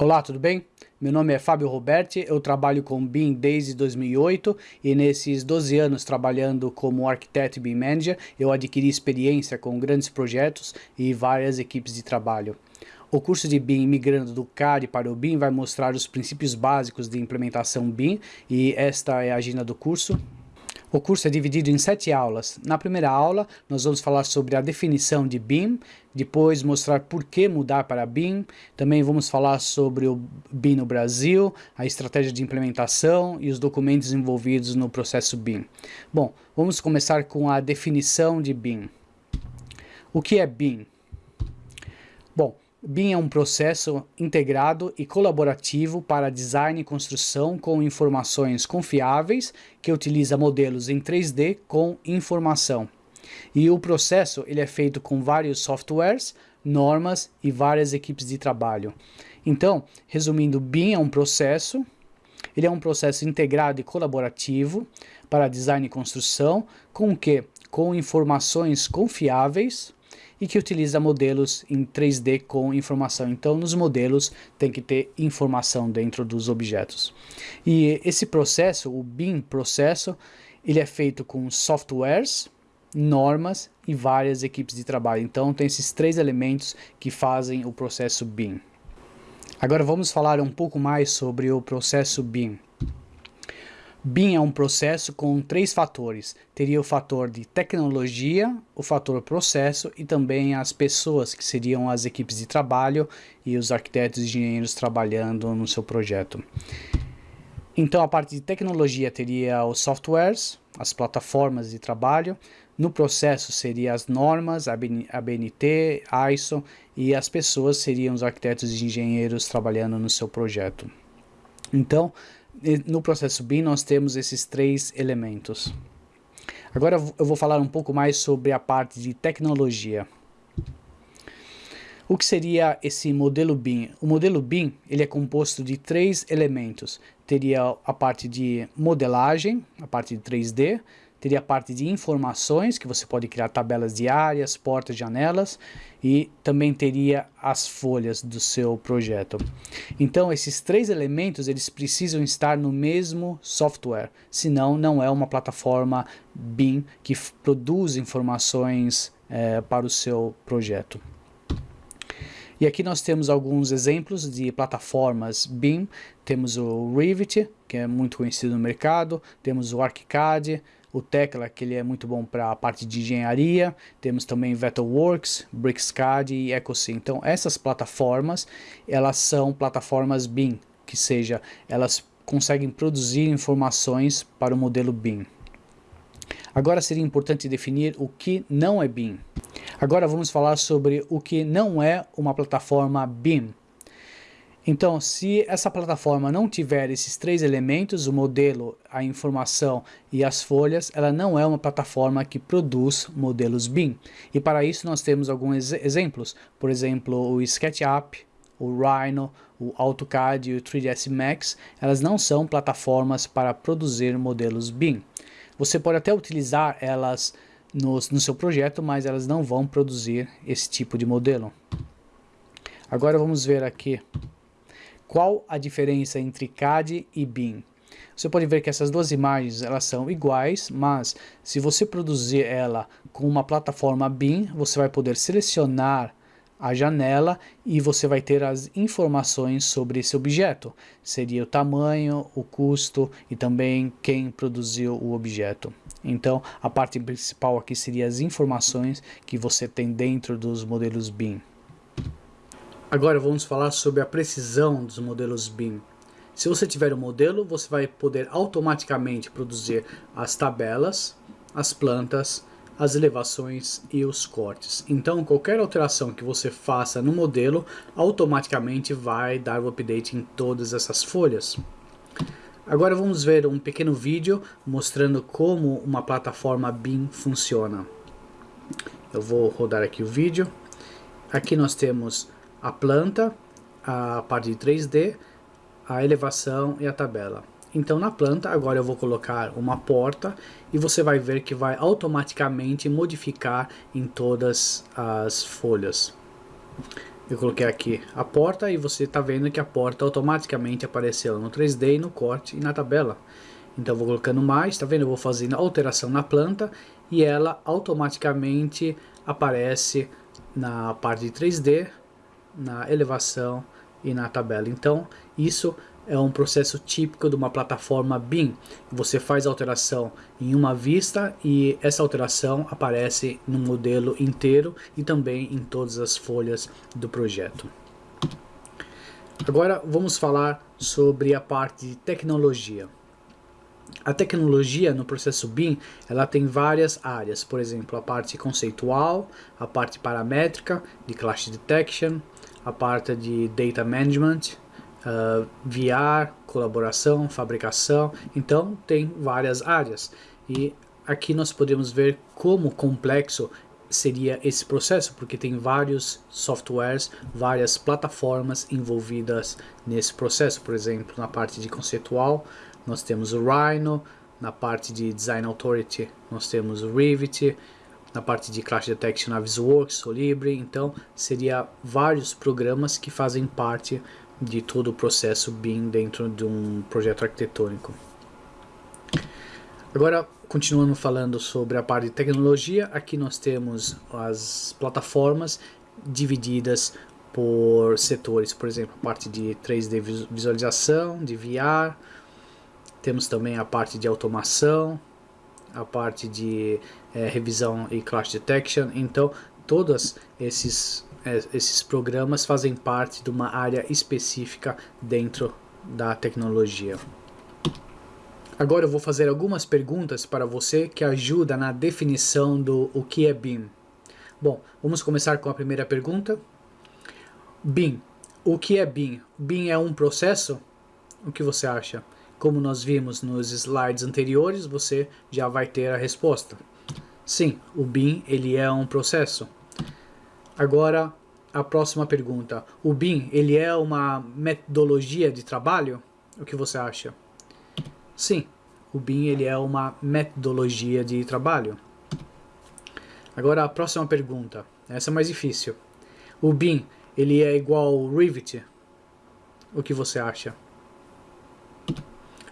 Olá, tudo bem? Meu nome é Fábio Roberti, eu trabalho com BIM desde 2008 e nesses 12 anos trabalhando como arquiteto e BIM Manager, eu adquiri experiência com grandes projetos e várias equipes de trabalho. O curso de BIM migrando do CAD para o BIM vai mostrar os princípios básicos de implementação BIM e esta é a agenda do curso. O curso é dividido em sete aulas. Na primeira aula, nós vamos falar sobre a definição de BIM, depois mostrar por que mudar para BIM, também vamos falar sobre o BIM no Brasil, a estratégia de implementação e os documentos envolvidos no processo BIM. Bom, vamos começar com a definição de BIM. O que é BIM? Bom, BIM é um processo integrado e colaborativo para design e construção com informações confiáveis que utiliza modelos em 3D com informação. E o processo ele é feito com vários softwares, normas e várias equipes de trabalho. Então, resumindo, BIM é um processo, ele é um processo integrado e colaborativo para design e construção, com que? Com informações confiáveis, e que utiliza modelos em 3D com informação. Então, nos modelos tem que ter informação dentro dos objetos. E esse processo, o BIM processo, ele é feito com softwares, normas e várias equipes de trabalho. Então, tem esses três elementos que fazem o processo BIM. Agora vamos falar um pouco mais sobre o processo BIM. BIM é um processo com três fatores. Teria o fator de tecnologia, o fator processo e também as pessoas, que seriam as equipes de trabalho e os arquitetos e engenheiros trabalhando no seu projeto. Então a parte de tecnologia teria os softwares, as plataformas de trabalho, no processo seria as normas, a BNT, ISO e as pessoas seriam os arquitetos e engenheiros trabalhando no seu projeto. Então, no processo BIM nós temos esses três elementos. Agora eu vou falar um pouco mais sobre a parte de tecnologia. O que seria esse modelo BIM? O modelo BIM ele é composto de três elementos. Teria a parte de modelagem, a parte de 3D, teria a parte de informações, que você pode criar tabelas diárias, portas, janelas, e também teria as folhas do seu projeto. Então, esses três elementos, eles precisam estar no mesmo software, senão não é uma plataforma BIM que produz informações é, para o seu projeto. E aqui nós temos alguns exemplos de plataformas BIM. Temos o Revit, que é muito conhecido no mercado. Temos o ArchiCAD, o Tecla, que ele é muito bom para a parte de engenharia, temos também Vectorworks, BricsCAD e EcoSym. Então essas plataformas, elas são plataformas BIM, que seja, elas conseguem produzir informações para o modelo BIM. Agora seria importante definir o que não é BIM. Agora vamos falar sobre o que não é uma plataforma BIM. Então, se essa plataforma não tiver esses três elementos, o modelo, a informação e as folhas, ela não é uma plataforma que produz modelos BIM. E para isso nós temos alguns exemplos, por exemplo, o SketchUp, o Rhino, o AutoCAD e o 3ds Max, elas não são plataformas para produzir modelos BIM. Você pode até utilizar elas no, no seu projeto, mas elas não vão produzir esse tipo de modelo. Agora vamos ver aqui qual a diferença entre CAD e BIM? Você pode ver que essas duas imagens elas são iguais, mas se você produzir ela com uma plataforma BIM, você vai poder selecionar a janela e você vai ter as informações sobre esse objeto. Seria o tamanho, o custo e também quem produziu o objeto. Então a parte principal aqui seria as informações que você tem dentro dos modelos BIM. Agora vamos falar sobre a precisão dos modelos BIM. Se você tiver um modelo, você vai poder automaticamente produzir as tabelas, as plantas, as elevações e os cortes. Então qualquer alteração que você faça no modelo, automaticamente vai dar o update em todas essas folhas. Agora vamos ver um pequeno vídeo mostrando como uma plataforma BIM funciona. Eu vou rodar aqui o vídeo. Aqui nós temos a planta, a parte de 3D, a elevação e a tabela. Então na planta agora eu vou colocar uma porta e você vai ver que vai automaticamente modificar em todas as folhas. eu coloquei aqui a porta e você está vendo que a porta automaticamente apareceu no 3D, no corte e na tabela. Então vou colocando mais, está vendo? Eu vou fazendo alteração na planta e ela automaticamente aparece na parte de 3D, na elevação e na tabela. Então isso é um processo típico de uma plataforma BIM. Você faz alteração em uma vista e essa alteração aparece no modelo inteiro e também em todas as folhas do projeto. Agora vamos falar sobre a parte de tecnologia. A tecnologia no processo BIM, ela tem várias áreas, por exemplo, a parte conceitual, a parte paramétrica, de Clash Detection, a parte de Data Management, uh, VR, colaboração, fabricação, então tem várias áreas. E aqui nós podemos ver como complexo seria esse processo, porque tem vários softwares, várias plataformas envolvidas nesse processo. Por exemplo, na parte de conceitual, nós temos o Rhino, na parte de Design Authority, nós temos o Revit, na parte de Clash Detection, Navisworks, Solibre, então seria vários programas que fazem parte de todo o processo BIM dentro de um projeto arquitetônico. Agora, continuando falando sobre a parte de tecnologia, aqui nós temos as plataformas divididas por setores, por exemplo, a parte de 3D visualização, de VR, temos também a parte de automação, a parte de é, revisão e clash detection, então todos esses é, esses programas fazem parte de uma área específica dentro da tecnologia. Agora eu vou fazer algumas perguntas para você que ajuda na definição do o que é BIM. Bom, vamos começar com a primeira pergunta. BIM. O que é BIM? BIM é um processo? O que você acha? Como nós vimos nos slides anteriores, você já vai ter a resposta. Sim, o BIM ele é um processo. Agora, a próxima pergunta. O BIM, ele é uma metodologia de trabalho? O que você acha? Sim, o BIM ele é uma metodologia de trabalho. Agora a próxima pergunta. Essa é mais difícil. O BIM, ele é igual ao Revit? O que você acha?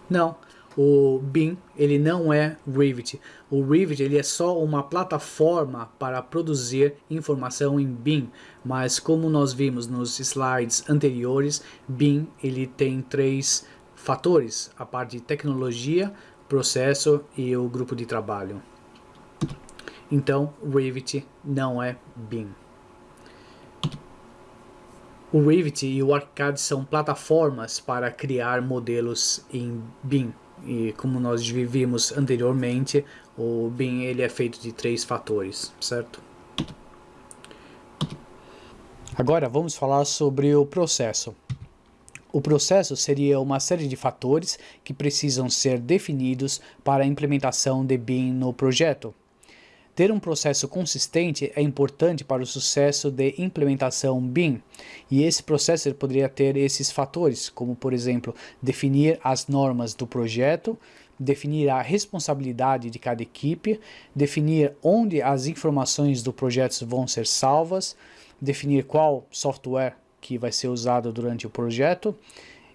Não o BIM ele não é Revit. O Revit ele é só uma plataforma para produzir informação em BIM, mas como nós vimos nos slides anteriores, BIM ele tem três fatores, a parte de tecnologia, processo e o grupo de trabalho. Então, Revit não é BIM. O Revit e o ArchiCAD são plataformas para criar modelos em BIM. E como nós vimos anteriormente, o BIM ele é feito de três fatores, certo? Agora vamos falar sobre o processo. O processo seria uma série de fatores que precisam ser definidos para a implementação de BIM no projeto. Ter um processo consistente é importante para o sucesso de implementação BIM, e esse processo poderia ter esses fatores, como por exemplo, definir as normas do projeto, definir a responsabilidade de cada equipe, definir onde as informações do projeto vão ser salvas, definir qual software que vai ser usado durante o projeto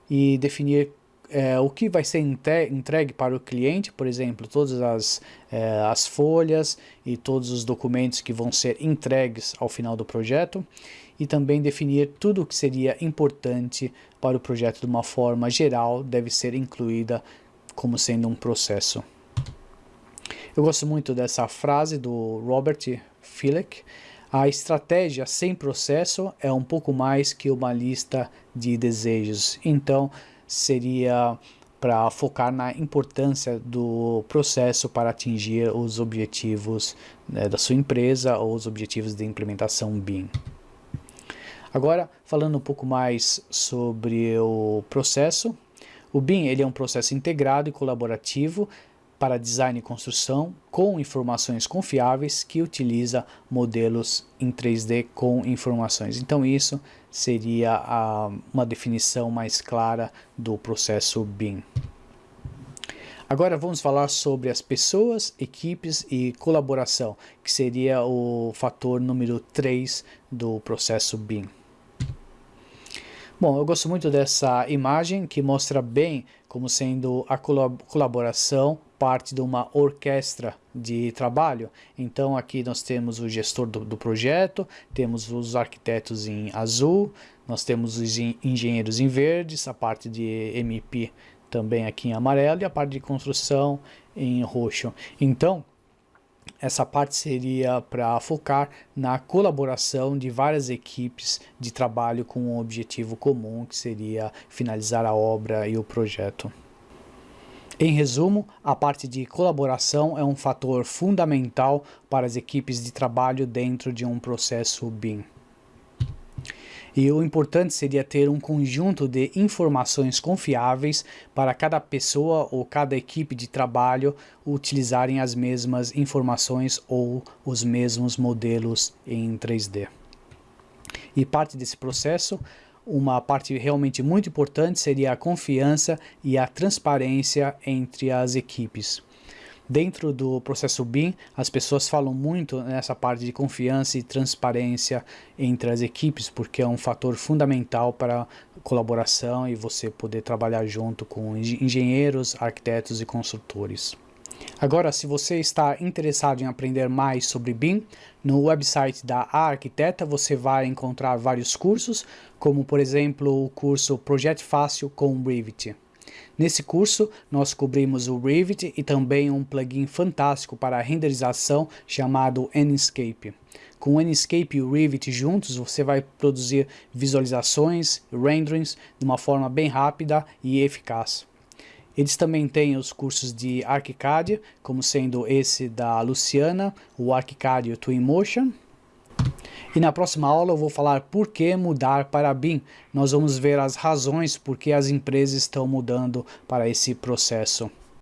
e definir é, o que vai ser entregue para o cliente, por exemplo, todas as, é, as folhas e todos os documentos que vão ser entregues ao final do projeto e também definir tudo o que seria importante para o projeto de uma forma geral deve ser incluída como sendo um processo. Eu gosto muito dessa frase do Robert Fleck. A estratégia sem processo é um pouco mais que uma lista de desejos. Então, seria para focar na importância do processo para atingir os objetivos né, da sua empresa ou os objetivos de implementação BIM. Agora, falando um pouco mais sobre o processo, o BIM ele é um processo integrado e colaborativo para design e construção com informações confiáveis que utiliza modelos em 3D com informações. Então isso seria a, uma definição mais clara do processo BIM. Agora vamos falar sobre as pessoas, equipes e colaboração, que seria o fator número 3 do processo BIM. Bom, eu gosto muito dessa imagem que mostra bem como sendo a colaboração parte de uma orquestra de trabalho. Então aqui nós temos o gestor do, do, projeto, temos os arquitetos em azul, nós temos os engenheiros em verdes, a parte de MP também aqui em amarelo e a parte de construção em roxo. Então, essa parte seria para focar na colaboração de várias equipes de trabalho com um objetivo comum, que seria finalizar a obra e o projeto. Em resumo, a parte de colaboração é um fator fundamental para as equipes de trabalho dentro de um processo BIM. E o importante seria ter um conjunto de informações confiáveis para cada pessoa ou cada equipe de trabalho utilizarem as mesmas informações ou os mesmos modelos em 3D. E parte desse processo, uma parte realmente muito importante seria a confiança e a transparência entre as equipes. Dentro do processo BIM, as pessoas falam muito nessa parte de confiança e transparência entre as equipes, porque é um fator fundamental para colaboração e você poder trabalhar junto com engenheiros, arquitetos e construtores. Agora, se você está interessado em aprender mais sobre BIM, no website da Arquiteta você vai encontrar vários cursos, como por exemplo o curso Projeto Fácil com Revit. Nesse curso, nós cobrimos o Revit e também um plugin fantástico para renderização chamado Enscape. Com o Enscape e o Revit juntos, você vai produzir visualizações renderings de uma forma bem rápida e eficaz. Eles também têm os cursos de ArchiCAD, como sendo esse da Luciana, o ArchiCAD Twinmotion, e na próxima aula eu vou falar por que mudar para BIM. Nós vamos ver as razões por que as empresas estão mudando para esse processo.